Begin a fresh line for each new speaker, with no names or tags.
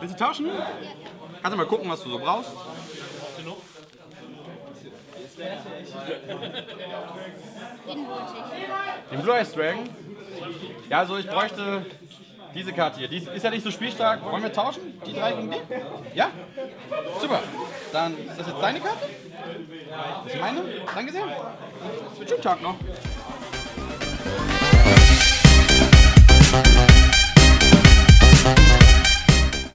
Willst du tauschen? Kannst du mal gucken, was du so brauchst? Den Blue Eyes Dragon? Ja, also ich bräuchte diese Karte hier. Die ist ja nicht so spielstark. Wollen wir tauschen? Die drei gegen die? Ja? Super. Dann ist das jetzt deine Karte? Das ist meine? Danke sehr. Schönen Tag noch.